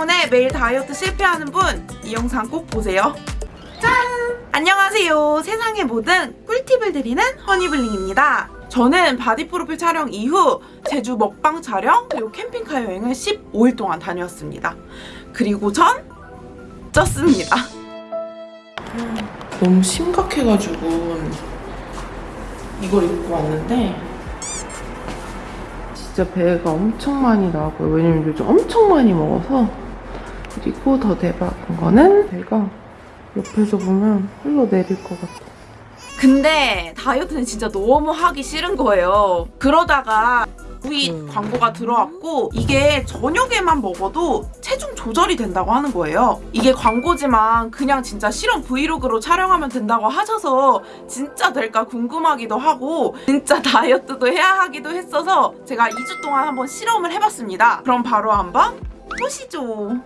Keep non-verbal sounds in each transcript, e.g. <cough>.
때문에 매일 다이어트 실패하는 분 이 영상 꼭 보세요. 짠! 안녕하세요. 세상의 모든 꿀팁을 드리는 허니블링입니다. 저는 바디 프로필 촬영 이후 제주 먹방 촬영 그리고 캠핑카 여행을 15일 동안 다녀왔습니다. 그리고 전 쪘습니다. 너무 심각해가지고 이걸 입고 왔는데 진짜 배가 엄청 많이 나고요. 왜냐면 요즘 엄청 많이 먹어서 그리고 더 대박인 거는 배가 옆에서 보면 흘러내릴 것 같아. 근데 다이어트는 진짜 너무 하기 싫은 거예요. 그러다가 구이 광고가 들어왔고 이게 저녁에만 먹어도 체중 조절이 된다고 하는 거예요. 이게 광고지만 그냥 진짜 실험 브이로그로 촬영하면 된다고 하셔서 진짜 될까 궁금하기도 하고 진짜 <laughs> 다이어트도 해야 하기도 했어서 제가 2주 동안 한번 실험을 해봤습니다. 그럼 바로 한번 보시죠.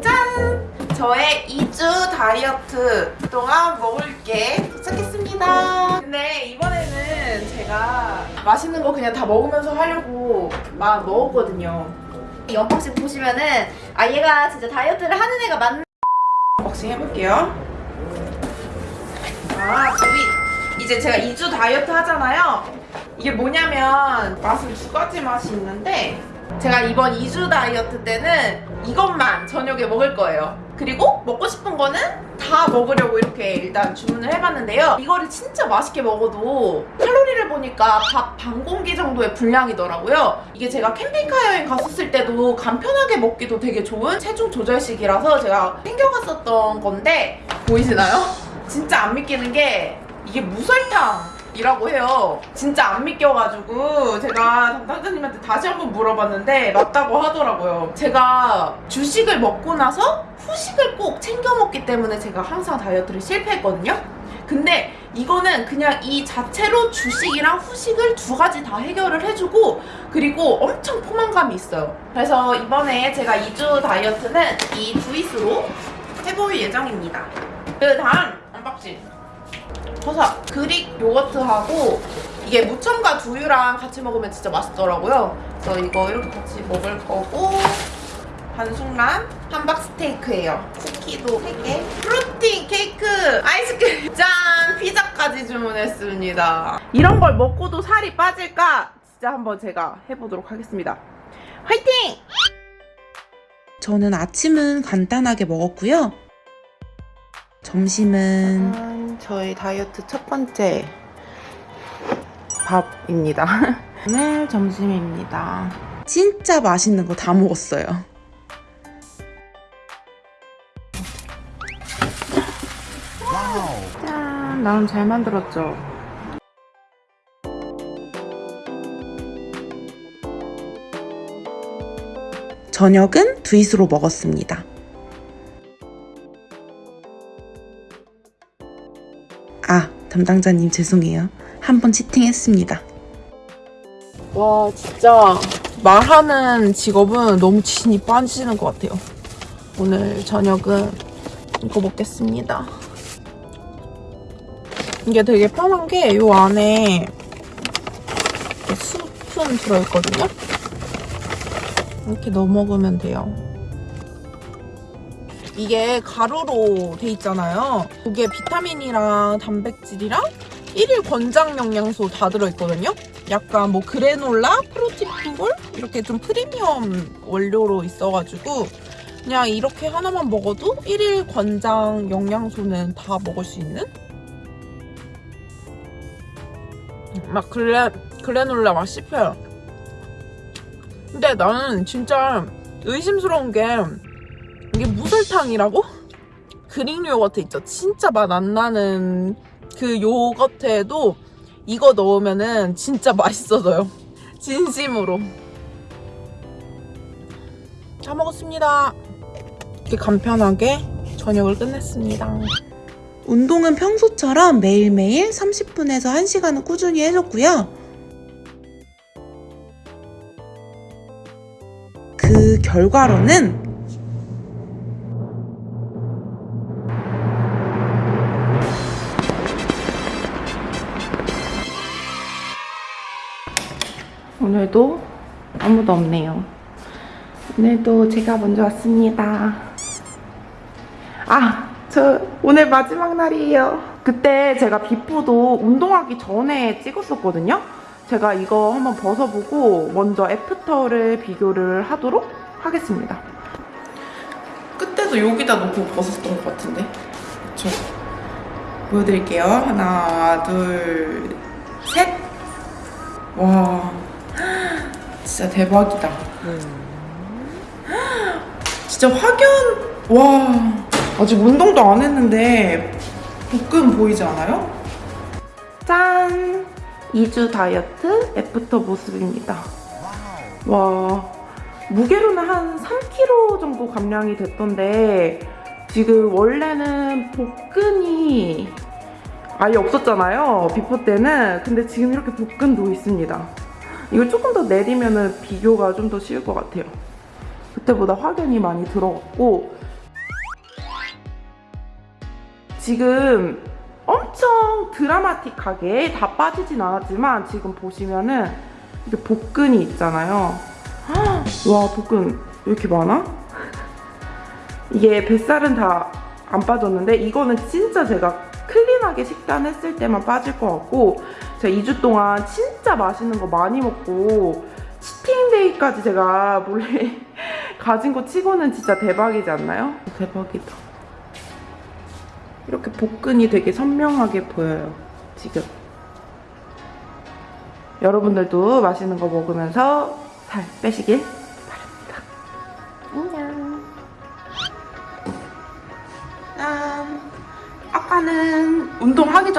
짠! 저의 2주 다이어트 동안 먹을 게 도착했습니다. 근데 이번에는 제가 맛있는 거 그냥 다 먹으면서 하려고 막 먹었거든요. 이 unboxing 보시면은 아 얘가 진짜 다이어트를 하는 애가 맞는 unboxing 해볼게요. 아, 저희 이제 제가 2주 다이어트 하잖아요. 이게 뭐냐면 맛은 두 가지 맛이 있는데 제가 이번 2주 다이어트 때는 이것만 저녁에 먹을 거예요. 그리고 먹고 싶은 거는 다 먹으려고 이렇게 일단 주문을 해봤는데요. 이거를 진짜 맛있게 먹어도 칼로리를 보니까 밥 반 공기 정도의 분량이더라고요. 이게 제가 캠핑카 여행 갔었을 때도 간편하게 먹기도 되게 좋은 체중 조절식이라서 제가 챙겨갔었던 건데 보이시나요? 진짜 안 믿기는 게 이게 무설탕 이라고 해요. 진짜 안 믿겨가지고 제가 담당자님한테 다시 한번 물어봤는데 맞다고 하더라고요. 제가 주식을 먹고 나서 후식을 꼭 챙겨 먹기 때문에 제가 항상 다이어트를 실패했거든요. 근데 이거는 그냥 이 자체로 주식이랑 후식을 두 가지 다 해결을 해주고 그리고 엄청 포만감이 있어요. 그래서 이번에 제가 2주 다이어트는 이 두잇으로 해볼 예정입니다. 그 다음 unboxing 버섯 그릭 요거트하고 이게 무첨가 두유랑 같이 먹으면 진짜 맛있더라고요. 그래서 이거 이렇게 같이 먹을 거고 반숙란 함박 스테이크예요. 쿠키도 3개. 프로틴 케이크, 아이스크림, 짠! 피자까지 주문했습니다. 이런 걸 먹고도 살이 빠질까? 진짜 한번 제가 해보도록 하겠습니다. 화이팅! 저는 아침은 간단하게 먹었고요. 점심은 저희 다이어트 첫 번째 밥입니다. <laughs> 오늘 점심입니다. 진짜 맛있는 거 다 먹었어요. 짠, 나름 잘 만들었죠? 저녁은 두잇으로 먹었습니다. 담당자님 죄송해요. 한번 치팅했습니다. 와, 진짜 말하는 직업은 너무 진이 빠지는 것 같아요. 오늘 저녁은 이거 먹겠습니다. 이게 되게 편한 게 이 안에 스푼 들어있거든요. 이렇게 넣어 먹으면 돼요. 이게 가루로 돼 있잖아요. 이게 비타민이랑 단백질이랑 1일 권장 영양소 다 들어있거든요. 약간 뭐 그래놀라, 프로틴볼 이렇게 좀 프리미엄 원료로 있어가지고 그냥 이렇게 하나만 먹어도 1일 권장 영양소는 다 먹을 수 있는 막 그래, 그래놀라 맛 씹혀요. 근데 나는 진짜 의심스러운 게 이게 무설탕이라고? 그릭 요거트 있죠? 진짜 맛 안 나는 그 요거트에도 이거 넣으면은 진짜 맛있어져요. <laughs> 진심으로. 다 먹었습니다. 이렇게 간편하게 저녁을 끝냈습니다. 운동은 평소처럼 매일매일 30분에서 1시간은 꾸준히 해줬고요. 그 결과로는 오늘도 아무도 없네요. 오늘도 제가 먼저 왔습니다. 아, 저 오늘 마지막 날이에요. 그때 제가 비포도 운동하기 전에 찍었었거든요. 제가 이거 한번 벗어보고 먼저 애프터를 비교를 하도록 하겠습니다. 그때도 여기다 놓고 벗었던 것 같은데. 저 보여드릴게요. 하나, 둘, 셋. 와, 진짜 대박이다. 진짜 확연, 와. 아직 운동도 안 했는데 복근 보이지 않아요? 짠! 2주 다이어트 after 모습입니다. 와, 무게로는 한 3kg 정도 감량이 됐던데 지금 원래는 복근이 아예 없었잖아요. before 때는. 근데 지금 이렇게 복근도 있습니다. 이걸 조금 더 내리면은 비교가 좀 더 쉬울 것 같아요. 그때보다 확연히 많이 들어갔고 지금 엄청 드라마틱하게 다 빠지진 않았지만 지금 보시면은 이렇게 복근이 있잖아요. 헉, 와 복근 왜 이렇게 많아? <laughs> 이게 뱃살은 다 안 빠졌는데 이거는 진짜 제가 클린하게 식단했을 때만 빠질 것 같고 제가 2주 동안 진짜 맛있는 거 많이 먹고 치팅데이까지 제가 몰래 <laughs> 가진 거 치고는 진짜 대박이지 않나요? 대박이다. 이렇게 복근이 되게 선명하게 보여요. 지금. 여러분들도 맛있는 거 먹으면서 살 빼시길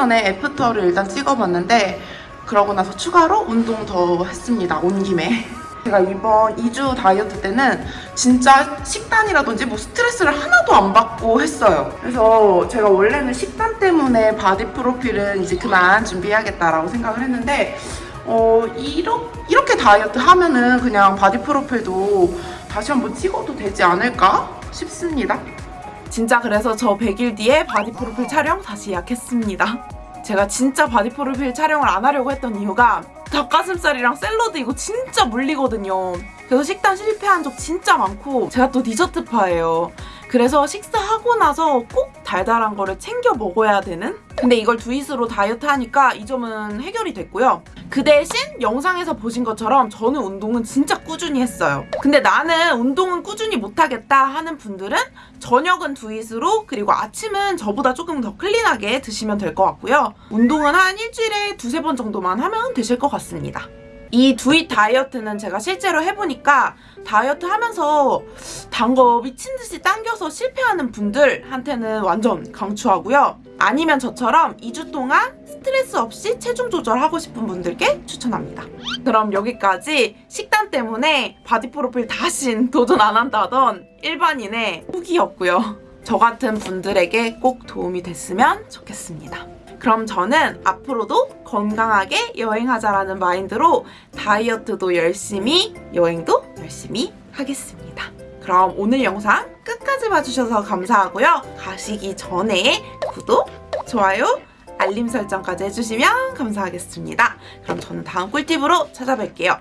전에 after를 일단 찍어봤는데 그러고 나서 추가로 운동 더 했습니다. 온 김에. <laughs> 제가 이번 2주 다이어트 때는 진짜 식단이라든지 뭐 스트레스를 하나도 안 받고 했어요. 그래서 제가 원래는 식단 때문에 바디 프로필은 이제 그만 준비해야겠다라고 생각을 했는데 어, 이렇게, 이렇게 다이어트 하면은 그냥 바디 프로필도 다시 한번 찍어도 되지 않을까 싶습니다. 진짜 그래서 저 100일 뒤에 바디 프로필 촬영 다시 예약했습니다. 제가 진짜 바디 프로필 촬영을 안 하려고 했던 이유가 닭가슴살이랑 샐러드 이거 진짜 물리거든요. 그래서 식단 실패한 적 진짜 많고 제가 또 디저트파예요. 그래서 식사하고 나서 꼭 달달한 거를 챙겨 먹어야 되는? 근데 이걸 두잇으로 다이어트 하니까 이 점은 해결이 됐고요. 그 대신 영상에서 보신 것처럼 저는 운동은 진짜 꾸준히 했어요. 근데 나는 운동은 꾸준히 못하겠다 하는 분들은 저녁은 두잇으로 그리고 아침은 저보다 조금 더 clean하게 드시면 될 것 같고요. 운동은 한 일주일에 두세 번 정도만 하면 되실 것 같습니다. 이 두잇 다이어트는 제가 실제로 해보니까 다이어트 하면서 단 거 미친 듯이 당겨서 실패하는 분들한테는 완전 강추하고요. 아니면 저처럼 2주 동안 스트레스 없이 체중 조절하고 싶은 분들께 추천합니다. 그럼 여기까지 식단 때문에 바디 프로필 다신 도전 안 한다던 일반인의 후기였고요. 저 같은 분들에게 꼭 도움이 됐으면 좋겠습니다. 그럼 저는 앞으로도 건강하게 여행하자라는 마인드로 다이어트도 열심히, 여행도 열심히 하겠습니다. 그럼 오늘 영상 끝까지 봐주셔서 감사하고요. 가시기 전에 구독, 좋아요, 알림 설정까지 해주시면 감사하겠습니다. 그럼 저는 다음 꿀팁으로 찾아뵐게요.